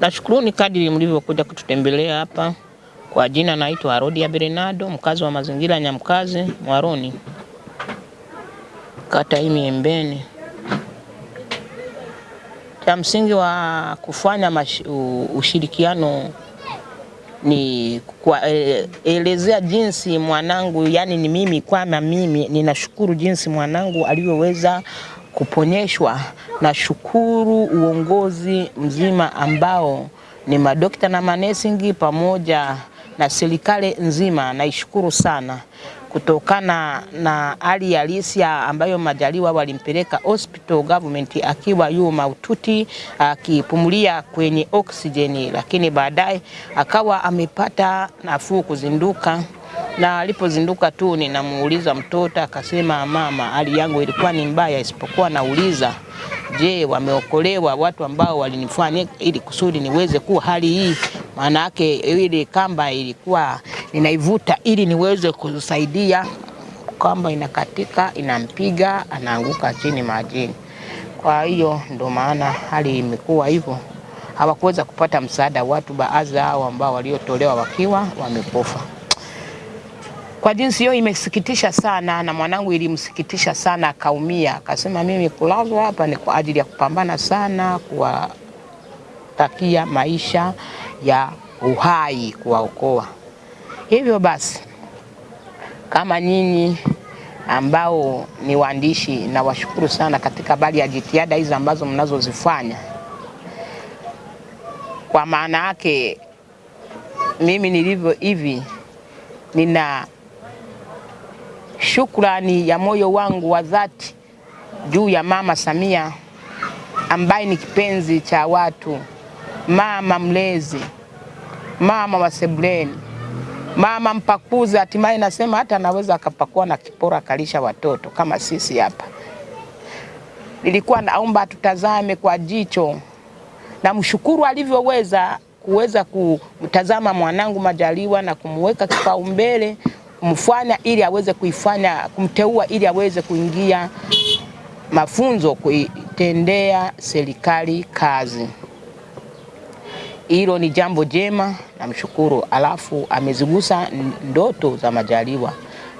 Nashukuruni kadiri mlivyokuja kututembelea hapa. Kwa jina naitwa Arodia Bernardo, mkazi wa mazingira ya Nyamkazi Mwaroni, kata hii Miembeni. Cha msingi wa kufanya ushirikiano ni kuelezea jinsi mwanangu, yani ni mimi kwama mimi ninashukuru jinsi mwanangu alivyoweza kuponyeshwa. Nashukuru uongozi mzima ambao ni madokta na manesingi pamoja na serikali nzima, naishukuru sana kutokana na hali halisi ambayo Majaliwa walimpeleka hospital government akiwa yu maututi akipumulia kwenye oksijeni, lakini baadaye akawa amepata nafuu kuzinduka na alipozinduka tu ninamuuliza mtoto, akasema mama, hali yangu ilikuwa ni mbaya, isipokuwa nauliza je, wameokolewa watu ambao walinifanya ili kusudi niweze kuwa hali hii? Maana yake ile kamba ilikuwa inaivuta ili niweze kusaidia, kamba inakatika, inampiga, anaanguka chini majini. Kwa hiyo ndo maana hali imekuwa hivyo, hawakuweza kupata msaada watu baadhi hao ambao waliotolewa wakiwa wamekufa. Kwa jinsi hiyo imesikitisha sana, na mwanangu ilimsikitisha sana, akaumia, akasema mimi kulazwa hapa ni kwa ajili ya kupambana sana, kuwatakia maisha ya uhai, kuwaokoa. Hivyo basi, kama nyinyi ambao ni waandishi, nawashukuru sana katika bali ya jitihada hizi ambazo mnazozifanya. Kwa maana yake mimi nilivyo hivi, nina shukrani ya moyo wangu wa dhati juu ya Mama Samia ambaye ni kipenzi cha watu, mama mlezi, mama wa sebuleni, mama mpakuzi. Hatimaye nasema hata anaweza akapakua na kipora akalisha watoto kama sisi hapa. Nilikuwa naomba tutazame kwa jicho na mshukuru alivyoweza kuweza kutazama mwanangu Majaliwa na kumweka kipaumbele kumfanya ili aweze kuifanya kumteua ili aweze kuingia mafunzo kuitendea serikali kazi. Hilo ni jambo jema, namshukuru. Alafu amezigusa ndoto za Majaliwa,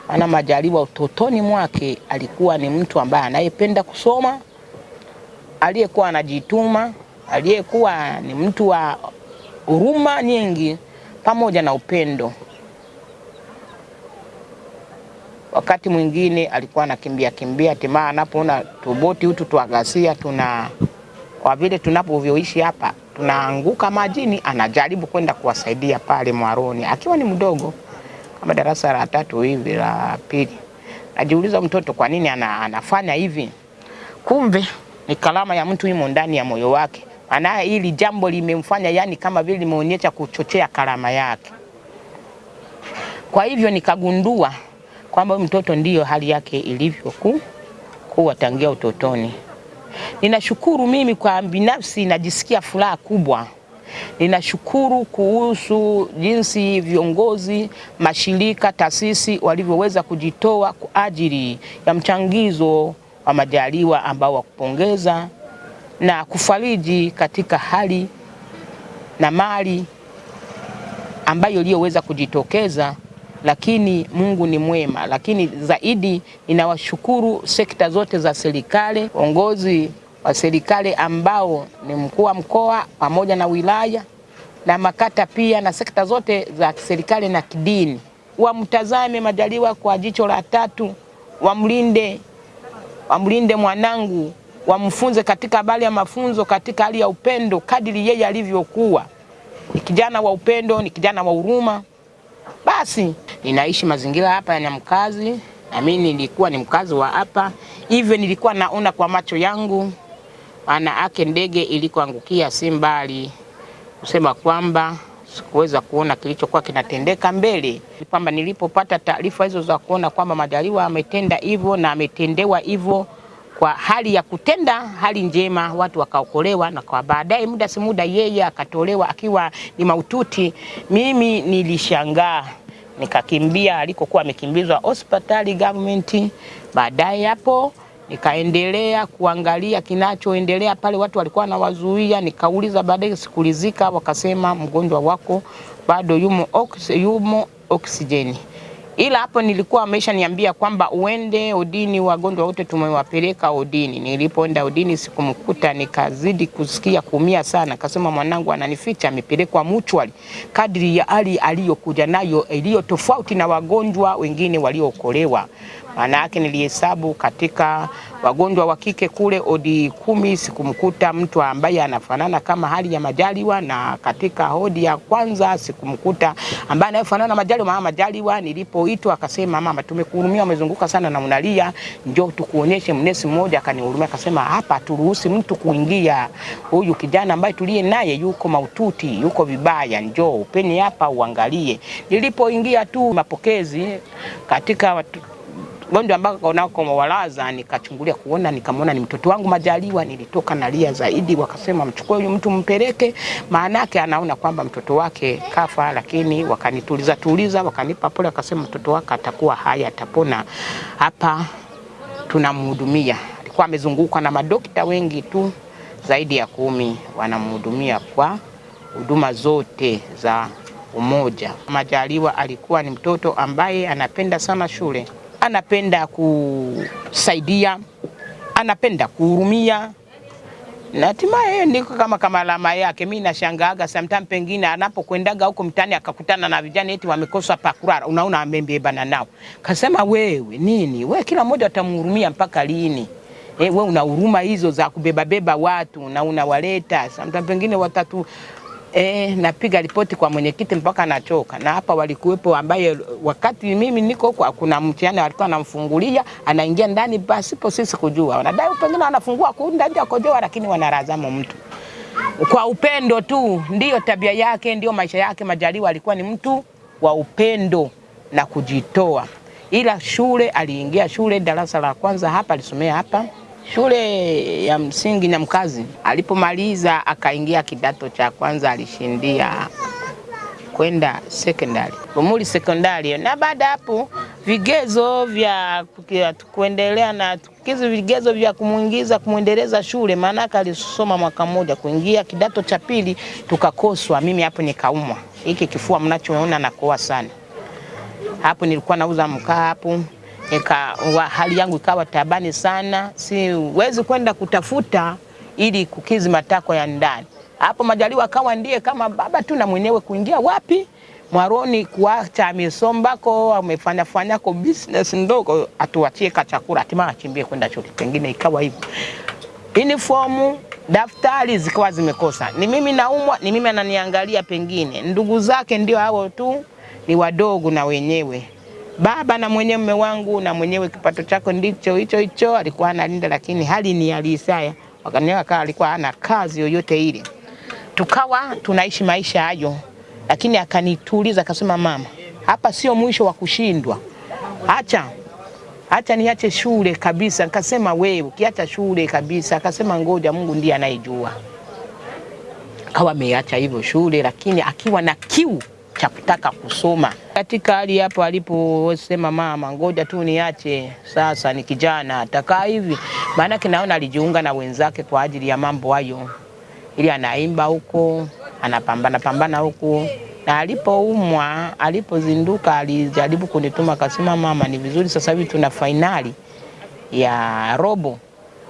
maana Majaliwa utotoni mwake alikuwa ni mtu ambaye anayependa kusoma, aliyekuwa anajituma, aliyekuwa ni mtu wa huruma nyingi pamoja na upendo. Wakati mwingine alikuwa anakimbia kimbia, hatimaye anapoona tuboti hutu tuagasia tuna kwa vile tunapovyoishi hapa tunaanguka majini, anajaribu kwenda kuwasaidia pale Mwaroni akiwa ni mdogo kama darasa la tatu hivi la pili. Najiuliza mtoto kwa nini ana, anafanya hivi? Kumbe ni kalama ya mtu imo ndani ya moyo wake, maana hili jambo limemfanya yani kama vile limeonyesha kuchochea kalama yake. Kwa hivyo nikagundua kwamba mtoto ndiyo hali yake ilivyokuwa kuwa tangia utotoni. Ninashukuru mimi kwa binafsi, najisikia furaha kubwa. Ninashukuru kuhusu jinsi viongozi, mashirika, taasisi walivyoweza kujitoa kwa ajili ya mchangizo wa Majaliwa ambao wa kupongeza na kufariji katika hali na mali ambayo iliyoweza kujitokeza lakini Mungu ni mwema. Lakini zaidi ninawashukuru sekta zote za serikali, uongozi wa serikali ambao ni mkuu wa mkoa pamoja na wilaya na makata pia na sekta zote za serikali na kidini, wamtazame Majaliwa kwa jicho la tatu, wamlinde, wamlinde mwanangu, wamfunze katika habari ya mafunzo, katika hali ya upendo kadiri yeye alivyokuwa. Ni kijana wa upendo, ni kijana wa huruma. Basi ninaishi mazingira hapa ya mkazi, na mimi nilikuwa ni mkazi wa hapa, hivyo nilikuwa naona kwa macho yangu, maana ake ndege ilikoangukia si mbali, kusema kwamba sikuweza kuona kilichokuwa kinatendeka mbele, kwamba nilipopata taarifa hizo za kuona kwamba Majaliwa ametenda hivyo na ametendewa hivyo kwa hali ya kutenda hali njema, watu wakaokolewa, na kwa baadaye muda si muda yeye akatolewa akiwa ni maututi. Mimi nilishangaa nikakimbia alikokuwa amekimbizwa hospitali government. Baadaye hapo nikaendelea kuangalia kinachoendelea pale, watu walikuwa wanawazuia. Nikauliza baadaye, sikulizika, wakasema mgonjwa wako bado yumo, oks, yumo oksijeni ila hapo nilikuwa amesha niambia kwamba uende udini, wagonjwa wote tumewapeleka udini. Nilipoenda udini sikumkuta, nikazidi kusikia kuumia sana. Kasema mwanangu ananificha, amepelekwa muchwali, kadri ya hali aliyokuja nayo iliyo tofauti na wagonjwa wengine waliookolewa. Maana yake nilihesabu katika wagonjwa wa kike kule odi kumi sikumkuta mtu ambaye anafanana kama hali ya Majaliwa, na katika hodi ya kwanza sikumkuta ambaye anayefanana na Majaliwa. Mama Majaliwa nilipoitwa akasema, mama, tumekuhurumia, umezunguka sana na unalia, njoo tukuonyeshe. Mnesi mmoja akanihurumia akasema, hapa turuhusi mtu kuingia, huyu kijana ambaye tuliye naye yuko maututi, yuko vibaya, njoo upeni hapa uangalie. Nilipoingia tu mapokezi katika watu gonjwa ambako nako walaza, nikachungulia kuona, nikamwona ni mtoto wangu Majaliwa. Nilitoka nalia zaidi, wakasema mchukue huyu mtu mpeleke, maana yake anaona kwamba mtoto wake kafa. Lakini wakanituliza tuliza, wakanipa pole, wakasema mtoto wake atakuwa hai, atapona. Hapa tunamhudumia. Alikuwa amezungukwa na madokta wengi tu zaidi ya kumi wanamhudumia kwa huduma zote za umoja. Majaliwa alikuwa ni mtoto ambaye anapenda sana shule anapenda kusaidia, anapenda kuhurumia. Na hatimaye ndiko kama kama alama yake. Mimi nashangaaga sometimes, pengine anapokwendaga huko mtaani akakutana na vijana eti wamekosa pa kulala, unaona amembebana nao, kasema wewe nini? Wewe, kila mmoja atamhurumia mpaka lini? E, we una huruma hizo za kubebabeba watu na unawaleta. Sometimes, pengine watatu E, napiga ripoti kwa mwenyekiti mpaka nachoka. Na hapa walikuwepo ambaye wakati mimi niko huko, kuna mtihani alikuwa anamfungulia anaingia ndani pasipo sisi kujua, wanadai pengine wanafungua kunda nje akojoa, lakini wanarazama mtu kwa upendo tu. Ndiyo tabia yake, ndiyo maisha yake. Majaliwa alikuwa ni mtu wa upendo na kujitoa, ila shule aliingia shule darasa la kwanza hapa, alisomea hapa shule ya msingi na mkazi Alipomaliza akaingia kidato cha kwanza, alishindia kwenda sekondari. Lumuli sekondari, na baada hapo vigezo vya kuendelea na kizi vigezo vya kumwingiza kumwendeleza shule, maanake alisoma mwaka mmoja, kuingia kidato cha pili tukakoswa. Mimi hapo nikaumwa. Hiki kifua mnachoona nakoa sana, hapo nilikuwa nauza mkaa hapo Eka, hali yangu ikawa tabani sana, siwezi kwenda kutafuta ili kukizi matakwa ya ndani. Hapo Majaliwa akawa ndiye kama baba tu na mwenyewe kuingia wapi? Mwaroni, kuacha amesombako amefanya fanyako business ndogo, atuachie ka chakula, hatimaye achimbie kwenda chuo. Pengine ikawa hivyo, uniform daftari zikawa zimekosa. Ni mimi naumwa, ni mimi ananiangalia, pengine. Ndugu zake ndio hao tu, ni wadogo na wenyewe baba na mwenye mume wangu na mwenyewe kipato chako ndicho hicho hicho, alikuwa analinda, lakini hali ni alisaya Isaya wakaniwa kama alikuwa hana kazi yoyote ile, tukawa tunaishi maisha hayo, lakini akanituliza akasema, mama, hapa sio mwisho wa kushindwa, acha acha niache shule kabisa. Nikasema wewe ukiacha shule kabisa? Akasema ngoja, Mungu ndiye anayejua. Akawa ameacha hivyo shule, lakini akiwa na kiu cha kutaka kusoma. Katika hali hapo aliposema mama, ngoja tu niache sasa, ni kijana atakaa hivi, maana kinaona alijiunga na wenzake kwa ajili ya mambo hayo, ili anaimba huko anapambana pambana huko, na alipoumwa, alipozinduka, alijaribu kunituma akasema, mama, ni vizuri sasa hivi tuna fainali ya robo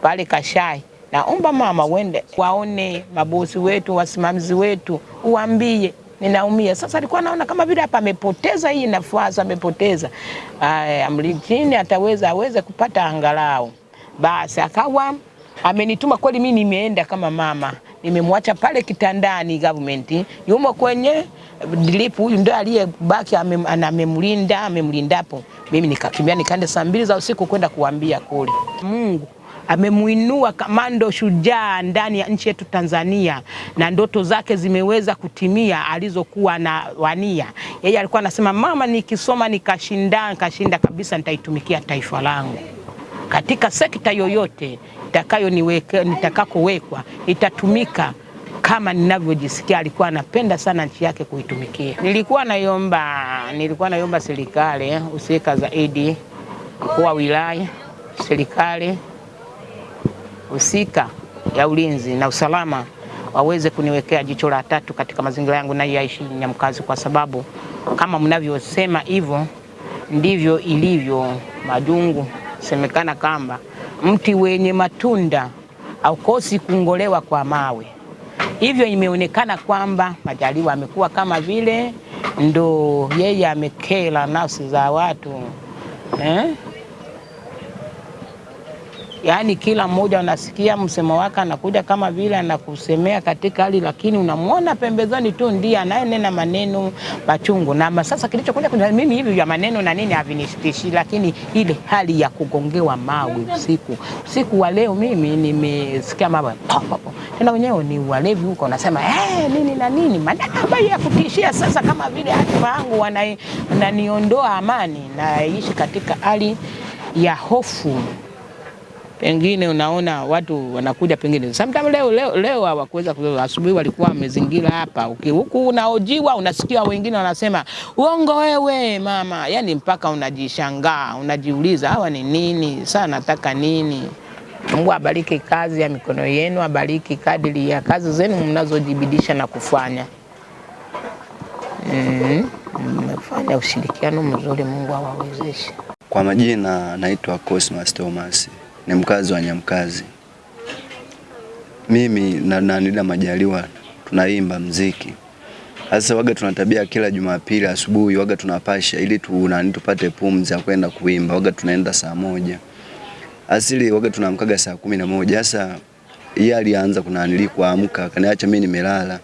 pale Kashai naomba mama uende waone mabosi wetu, wasimamizi wetu, uambie ninaumia. Sasa alikuwa naona kama vile hapa amepoteza hii nafasi, amepoteza amlichini, ataweza aweze kupata angalau. Basi akawa amenituma kweli, mimi nimeenda kama mama, nimemwacha pale kitandani, government yumo kwenye drip, huyu ndio aliyebaki amemlinda, amemlindapo. Mimi nikakimbia nikaenda saa mbili za usiku kwenda kuambia kule Mungu amemuinua kamando shujaa ndani ya nchi yetu Tanzania, na ndoto zake zimeweza kutimia alizokuwa na wania. Yeye alikuwa anasema mama, nikisoma nikashinda, nikashinda kabisa, nitaitumikia taifa langu katika sekta yoyote nitakakowekwa, itatumika kama ninavyojisikia, alikuwa anapenda sana nchi yake kuitumikia. Nilikuwa naomba nilikuwa naiomba serikali husika zaidi, mkuu wa wilaya, serikali husika ya ulinzi na usalama waweze kuniwekea jicho la tatu katika mazingira yangu na yaishi Nyamkazi, kwa sababu kama mnavyosema hivyo ndivyo ilivyo. Madungu. semekana kwamba mti wenye matunda haukosi kungolewa kwa mawe. Hivyo imeonekana kwamba Majaliwa amekuwa kama vile ndo yeye amekela nafsi za watu eh? Yaani kila mmoja unasikia msemo wake anakuja kama vile anakusemea katika hali, lakini unamwona pembezoni tu ndiye anayenena maneno machungu. Na sasa kilichokuja kwenye mimi hivi vya maneno na nini havinishtishi, lakini ile hali ya kugongewa mawe usiku usiku wa leo, mimi nimesikia mawe tena, wenyewe ni walevi huko, unasema eh, nini na nini, maneno ambayo ya kutishia. Sasa kama vile hatima yangu wananiondoa amani, naishi katika hali ya hofu pengine unaona watu wanakuja pengine sometimes leo leo leo hawakuweza kulala, asubuhi walikuwa wamezingira hapa, huku unaojiwa, unasikia wengine wanasema uongo wewe mama, yani mpaka unajishangaa unajiuliza hawa ni nini? Sasa nataka nini? Mungu abariki kazi ya mikono yenu, abariki kadiri ya kazi zenu mnazojibidisha na kufanya. Mmefanya mm, ushirikiano mzuri, Mungu awawezeshe. Kwa majina naitwa Cosmas Thomas ni mkazi wa Nyamkazi. Mimi na Nanida Majaliwa tunaimba mziki. Sasa waga tuna tabia kila Jumapili asubuhi waga tunapasha ili tu nani tupate pumzi ya kwenda kuimba. Waga tunaenda saa moja. Asili waga tunamkaga saa kumi na moja. Sasa yeye alianza kunanili kuamka, akaniacha mimi nimelala.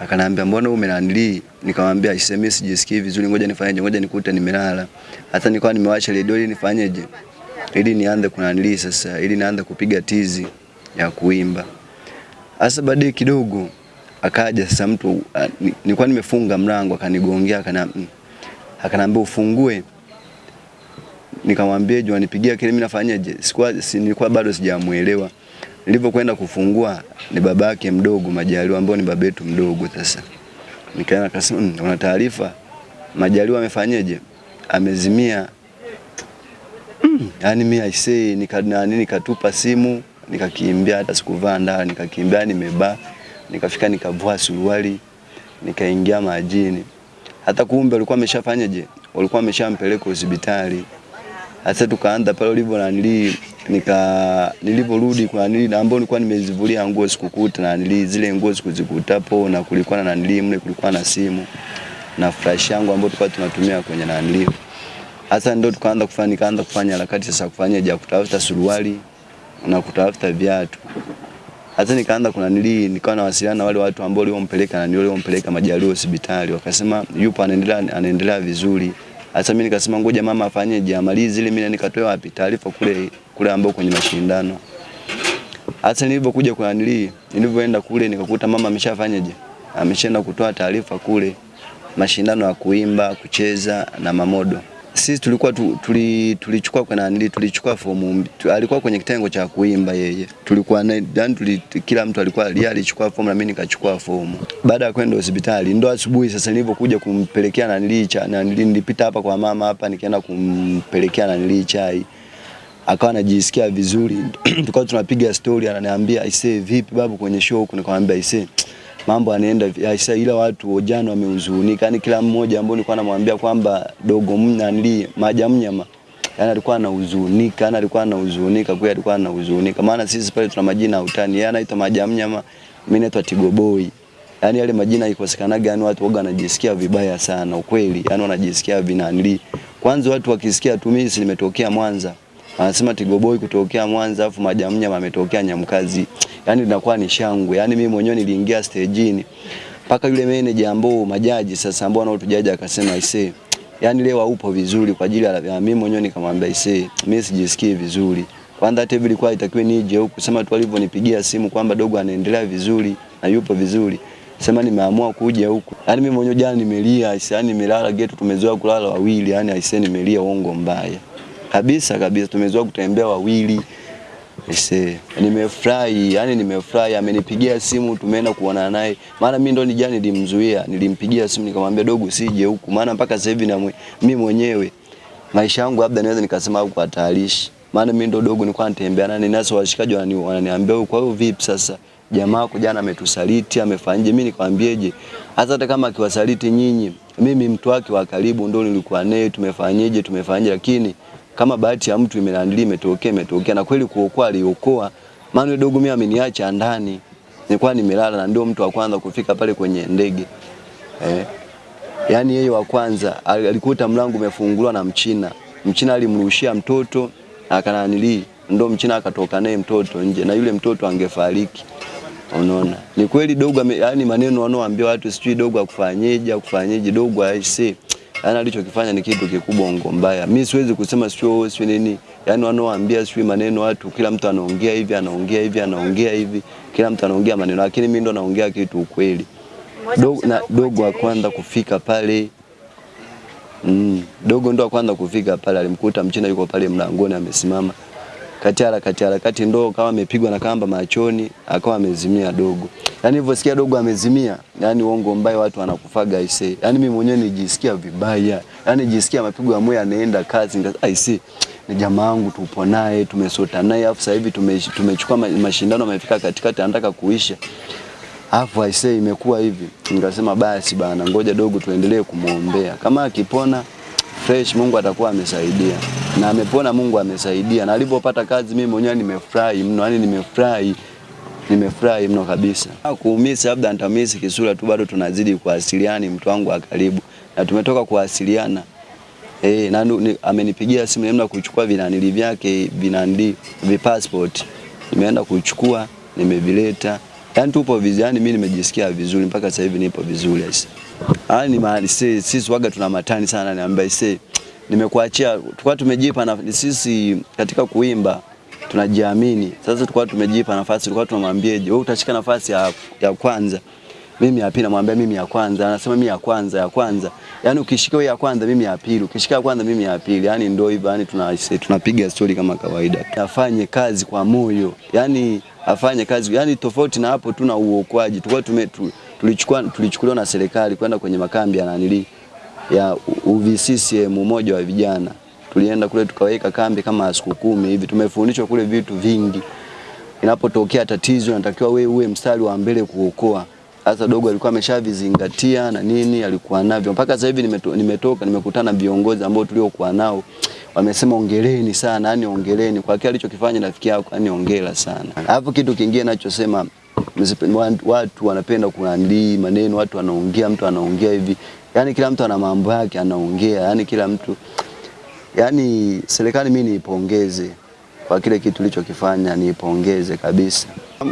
Akaniambia mbona umenanili? Nikamwambia isemi sijisikii vizuri, ngoja nifanyeje? Ngoja nikute nimelala. Hata nilikuwa nimewasha redio ili nifanyeje? Ili nianze kunanili sasa, ili nianze kupiga tizi ya kuimba. Sasa baadaye kidogo akaja sasa mtu, nilikuwa nimefunga mlango, akanigongea akaniambia, akanambia ufungue. Nikamwambia je, wanipigia kile mimi nafanyaje? Sikuwa si, nilikuwa bado sijamuelewa. Nilipokwenda kufungua ni baba yake mdogo Majaliwa, ambao ni baba yetu mdogo. Sasa nikaenda akasema, mmm, una taarifa Majaliwa amefanyaje? Amezimia. Mm, Yaani mimi aisee nika nani nikatupa simu nikakimbia, hata sikuvaa ndani, nikakimbia nimeba, nikafika nikavua suruali, nikaingia majini. Hata kumbe walikuwa ameshafanyaje, walikuwa ameshampeleka hospitali. Hata tukaanza pale ulivyo nanili, nika niliporudi kwa nili ambao nilikuwa nimezivulia nguo sikukuta na nili zile nguo sikuzikutapo, na kulikuwa na nili mle, kulikuwa na simu na flash yangu ambayo tulikuwa tunatumia kwenye nanili Hasa ndio tukaanza kufanya nikaanza kufanya harakati sasa kufanya ya kutafuta suruali na kutafuta viatu. Hasa nikaanza kuna nili nikawa nawasiliana na wale watu ambao waliompeleka na waliompeleka Majaliwa hospitali wakasema yupo anaendelea anaendelea vizuri. Hasa mimi nikasema ngoja mama afanyeje amalize ile mimi nikatoa wapi taarifa kule kule ambao kwenye mashindano. Hasa nilipokuja kwa nili nilipoenda kule nikakuta mama ameshafanyaje? Ameshaenda kutoa taarifa kule mashindano ya kuimba, kucheza na mamodo sisi tulikuwa tu, tuli, tulichukua kwa nani tulichukua fomu alikuwa kwenye kitengo cha kuimba yeye. Tulikuwa na yani tuli, kila mtu alikuwa yeye alichukua fomu na mimi nikachukua fomu. Baada ya kwenda hospitali ndo asubuhi sasa nilipokuja kumpelekea nani cha nani nilipita hapa kwa mama hapa nikaenda kumpelekea nani chai. Akawa anajisikia vizuri tukawa tunapiga story ananiambia aisee vipi babu kwenye show huko nikamwambia aisee mambo yanaenda aisa, ila watu jana wamehuzunika, yani kila mmoja ambao nilikuwa namwambia kwamba dogo mna nili maja mnyama yani alikuwa anahuzunika, yani alikuwa anahuzunika kweli, alikuwa anahuzunika. Maana sisi pale tuna majina ya utani, yeye anaitwa maja mnyama, mimi naitwa Tigoboi. Yani yale majina ikosekanaga, yani watu waga wanajisikia vibaya sana ukweli, yani wanajisikia vinanili. Kwanza watu wakisikia tu mimi nimetokea Mwanza, anasema Tigoboi kutokea Mwanza, afu Majamnyama ametokea Nyamkazi yani linakuwa ni shangwe. Yani mimi mwenyewe niliingia stejini mpaka yule manager ambao majaji sasa ambao wanaotujaji akasema ise, yani leo upo vizuri kwa ajili ya mimi mwenyewe nikamwambia ise, mimi sijisikii vizuri. Kwanza hata ilikuwa itakiwe nije huku sema tu alivyonipigia simu kwamba dogo anaendelea vizuri na yupo vizuri. Sema nimeamua kuja huku. Yani mimi mwenyewe jana nimelia, yani nimelala getu tumezoea kulala wawili, yani aisee, nimelia uongo mbaya. Kabisa kabisa tumezoea kutembea wawili Ese, nimefurahi, yani nimefurahi, amenipigia simu tumeenda kuonana naye. Maana mimi ndo nijani nilimzuia, nilimpigia simu nikamwambia dogo sije huku. Maana mpaka sasa hivi na mimi mwenyewe maisha yangu labda naweza nikasema au kwa hatarishi. Maana mimi ndo dogo nilikuwa natembea naye nasi washikaji wanani wananiambia "Wewe, kwa hiyo vipi sasa? Jamaa wako jana ametusaliti, amefanyaje? Mimi nikamwambiaje Hata hata kama akiwasaliti nyinyi, mimi mtu wake wa karibu ndo nilikuwa naye, tumefanyaje tumefanyaje lakini kama bahati ya mtu imeandili imetokea imetokea, na kweli kuokoa aliokoa. Maana dogo mimi ameniacha ndani, nilikuwa nimelala na ndio mtu wa kwanza kufika pale kwenye ndege eh. Yani yeye wa kwanza alikuta mlango umefunguliwa na Mchina. Mchina alimrushia mtoto akananili, ndo Mchina akatoka naye mtoto nje, na yule mtoto angefariki. Unaona, ni kweli dogo, yaani maneno wanaoambia watu sijui dogo akufanyeje akufanyeje, dogo aise, yaani alichokifanya ni kitu kikubwa, ongo mbaya. Mimi siwezi kusema sio sio nini, yaani wanaoambia sio maneno watu, kila mtu anaongea hivi anaongea hivi anaongea hivi, kila mtu anaongea maneno, lakini mimi ndo naongea kitu ukweli. Dogo, na, dogo wa kwanza kufika pale Mm, dogo ndo wa kwanza kufika pale, alimkuta mchina yuko pale mlangoni amesimama. Kati harakati harakati ndo kama amepigwa na kamba machoni, akawa amezimia dogo. Yaani nilivyosikia dogo amezimia, yani uongo mbaya watu wanakufaga aise. Yaani mimi mwenyewe nijisikia vibaya. Yaani nijisikia mapigo ya moyo yanaenda kazi I see. Ni jamaa wangu tupo naye, tumesota naye afu sasa hivi tumechukua mashindano amefika katikati anataka kuisha. Alafu aisee imekuwa hivi. Nikasema basi bana, ngoja dogo tuendelee kumwombea. Kama akipona fresh, Mungu atakuwa amesaidia. Na amepona, Mungu amesaidia. Na alipopata kazi mimi mwenyewe nimefurahi mno, yani nimefurahi. Nimefurahi mno kabisa. Kuumisi labda nitamisi kisura tu, bado tunazidi kuwasiliana, mtu wangu wa karibu. Na tumetoka kuwasiliana. Eh, na ni- amenipigia simu nimeenda kuchukua vinanili vyake vinandi vipassport. Nimeenda kuchukua, nimevileta. Yaani tupo vizuri, yani mimi nimejisikia vizuri mpaka sasa hivi nipo vizuri aise. Yaani mahali sisi sisi waga tuna matani sana niambia aise. Nimekuachia tulikuwa tumejipa na sisi katika kuimba tunajiamini. Sasa tulikuwa tumejipa nafasi, tulikuwa tunamwambieje, wewe utashika nafasi ya, ya kwanza mimi ya pili, namwambia mimi ya kwanza, anasema mimi ya kwanza, ya kwanza. Yaani ukishika ya kwanza, mimi ya pili, ukishika ya kwanza, mimi ya pili. Yaani ndio hivyo, tuna tunapiga story kama kawaida. Afanye kazi kwa moyo, yaani afanye kazi, yaani tofauti na hapo tuna uokoaji. Tulikuwa tume tulichukua tulichukuliwa na serikali kwenda kwenye makambi ya nanili ya UVCCM, umoja wa vijana. Tulienda kule tukaweka kambi kama siku kumi hivi, tumefundishwa kule vitu vingi inapotokea tatizo natakiwa wewe uwe mstari wa mbele kuokoa. Sasa dogo alikuwa ameshavizingatia na nini alikuwa navyo. Mpaka sasa hivi nimeto, nimetoka nimekutana na viongozi ambao tuliokuwa nao. Wamesema ongeleni sana, yani ongeleni. Kwa kile alichokifanya rafiki yako, yani ongela sana. Alafu kitu kingine nachosema watu- watu wanapenda kunandii maneno, watu wanaongea, mtu anaongea hivi, yani kila mtu ana mambo yake anaongea, yani kila mtu yani serikali mimi niipongeze kwa kile kitu ulichokifanya, nipongeze kabisa.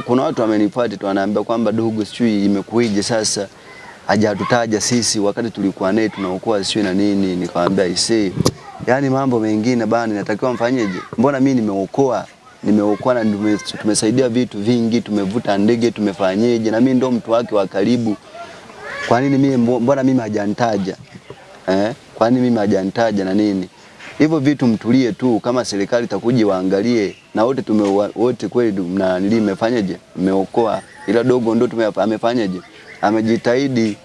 Kuna watu wamenifuata tu kwamba dogo, sijui imekuije sasa hajatutaja sisi wakati tulikuwa naye tunaokoa sio na nini. Nikamwambia ise, yani mambo mengine bana, inatakiwa mfanyeje? Mbona mimi nimeokoa nimeokoa na tumesaidia vitu vingi, tumevuta ndege, tumefanyeje, na mimi ndo mtu wake wa karibu. Kwa nini mimi mbona mimi hajanitaja eh? Kwa nini mimi hajanitaja na nini? Hivyo vitu mtulie tu, kama serikali itakuja waangalie, na wote tume wote kweli mna nili mmefanyaje, mmeokoa, ila dogo ndo tume amefanyaje, amejitahidi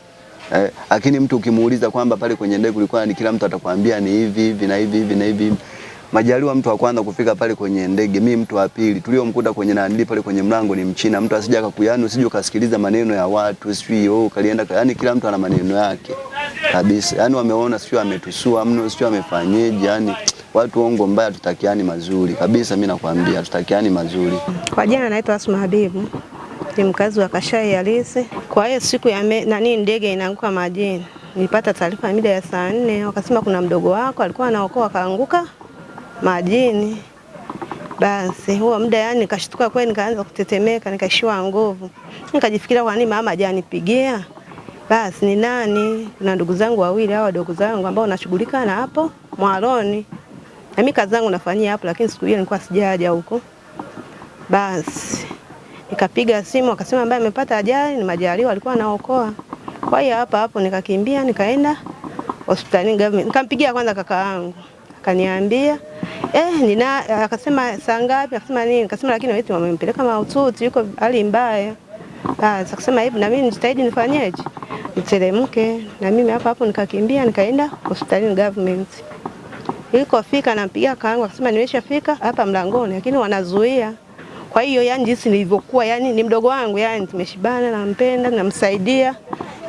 eh, lakini mtu ukimuuliza kwamba pale kwenye ndege kulikuwa ni kila mtu atakwambia ni hivi hivi na hivi hivi na hivi. Majaliwa mtu wa kwanza kufika pale kwenye ndege, mimi mtu wa pili. Tuliomkuta kwenye nandi pale kwenye mlango ni Mchina, mtu asija akakuyani, usije ukasikiliza maneno ya watu, sijui oh, kalienda yani, kila mtu ana maneno yake kabisa. Yani wameona sijui ametusua mno, sijui amefanyeje, yani watu ongo mbaya, tutakiani mazuri kabisa. Mimi nakwambia tutakiani mazuri. Kwa jina naitwa Asma Habibu, ni mkazi wa Kashai Halisi. Kwa hiyo siku ya me, nani ndege inaanguka majini, nilipata taarifa mida ya saa nne, wakasema kuna mdogo wako alikuwa anaokoa akaanguka majini. Basi huo muda yani nikashtuka kweli, nikaanza kutetemeka, nikaishiwa nguvu, nikajifikiria kwa nini mama hajanipigia. Basi ni nani? Kuna ndugu zangu wawili hao wadogo zangu ambao nashughulika na hapo Mwaloni, na mimi kazi zangu nafanyia hapo, lakini siku hiyo nilikuwa sijaja huko. Basi nikapiga simu, akasema ambaye amepata ajali ni Majaliwa, alikuwa anaokoa. Kwa hiyo hapa hapo nikakimbia nikaenda hospitalini nikampigia kwanza kaka yangu kaniambia eh, nina akasema saa ngapi? Akasema nini? Akasema lakini wewe wamempeleka mahututi, yuko hali mbaya. Ah, akasema hebu na mimi nijitahidi nifanyeje? Niteremke na mimi hapo hapo nikakimbia nikaenda hospitalini government. Ilikofika nampigia kaangu akasema nimeshafika hapa mlangoni lakini wanazuia. Kwa hiyo yani jinsi nilivyokuwa yani ni mdogo wangu yani tumeshibana nampenda namsaidia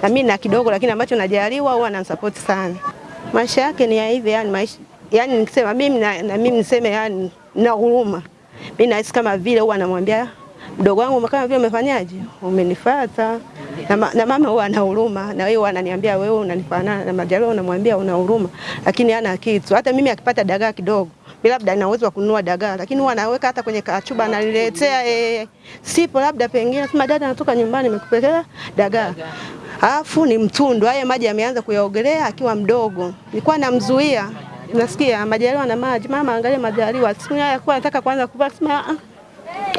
na mimi na kidogo lakini ambacho najaliwa huwa ananisupport sana. Maisha yake ni ya hivi yani maisha yani nikisema mimi na, na mimi niseme yani na huruma. Mimi nahisi kama vile huwa anamwambia mdogo wangu kama vile umefanyaje? Umenifuata. Na, ma, na mama huwa ana huruma na wewe ananiambia wewe unanifanana na Majaliwa unamwambia una huruma lakini hana kitu. Hata mimi akipata dagaa kidogo mimi labda nina uwezo wa kununua dagaa lakini huwa anaweka hata kwenye kachuba ananiletea eh, sipo labda pengine sema dada natoka nyumbani nimekupelekea dagaa. Alafu ni mtundu, haya maji ameanza kuyaogelea akiwa mdogo. Nilikuwa namzuia. Nasikia Majaliwa na maji, mama angalia Majaliwa. Siku ya kwa nataka kwanza kuvaa sema ah,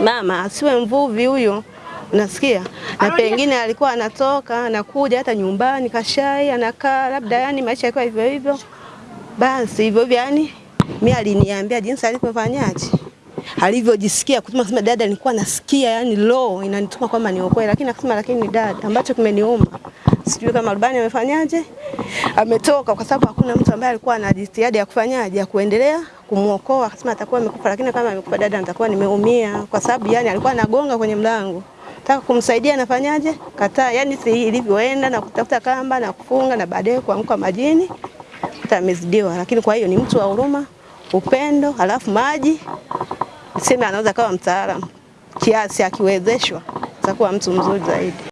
mama asiwe mvuvi huyo. Unasikia? Na pengine alikuwa anatoka anakuja hata nyumbani kashai anakaa labda yani maisha yake hivyo hivyo. Basi hivyo hivyo yani mimi aliniambia jinsi alivyofanyaje alivyojisikia kutuma sema dada, nilikuwa nasikia yani low inanituma kwamba niokoe, lakini akasema lakini ni dada, ambacho kimeniuma sijui kama rubani amefanyaje, ametoka kwa sababu hakuna mtu ambaye alikuwa na jitihada ya kufanyaje ya kuendelea kumuokoa. Akasema atakuwa amekufa, lakini kama amekufa dada, nitakuwa nimeumia, kwa sababu yani alikuwa anagonga kwenye mlango taka kumsaidia nafanyaje, kataa. Yani si ilivyoenda na kutafuta kamba na kufunga na baadaye kuanguka majini, hata amezidiwa. Lakini kwa hiyo ni mtu wa huruma, upendo, halafu maji sema anaweza kawa mtaalamu kiasi, akiwezeshwa atakuwa mtu mzuri zaidi.